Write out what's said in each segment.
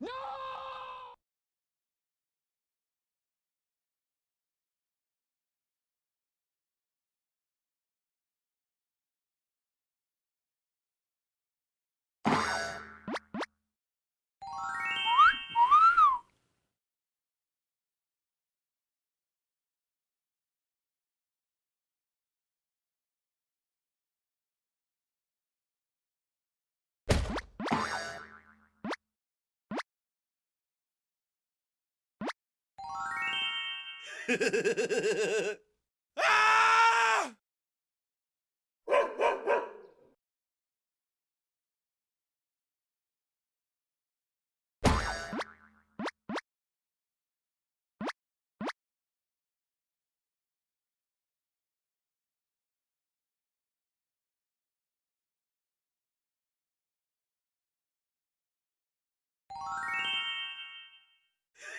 ¡No! 아!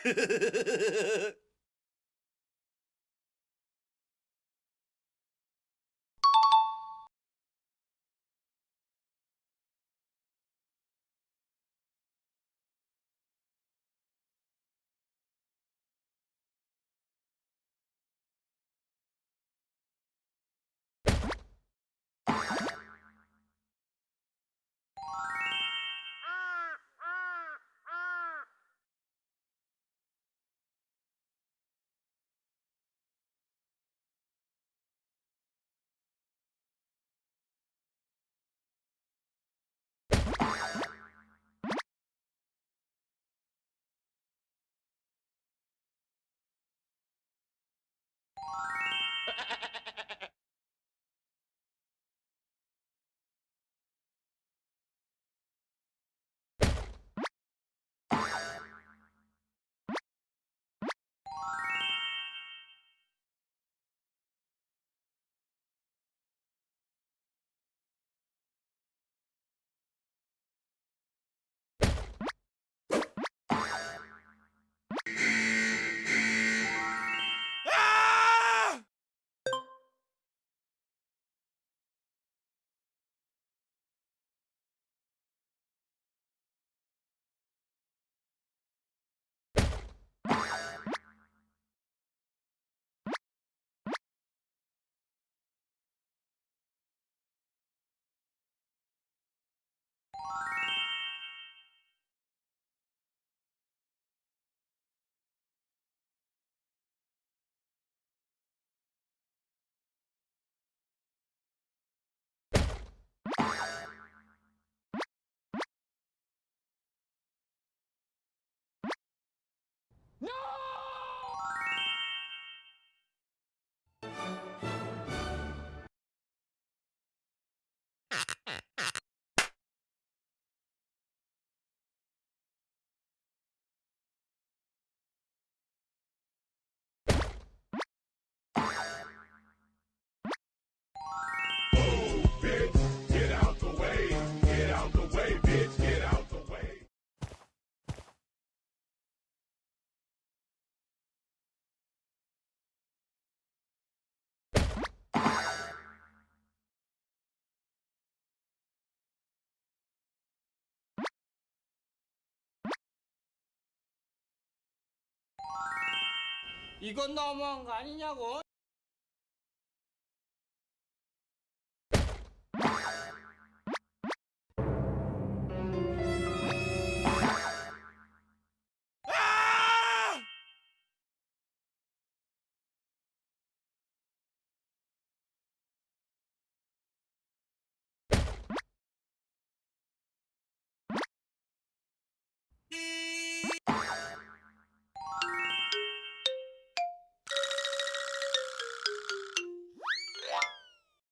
아! 이건 너무한 거 아니냐고?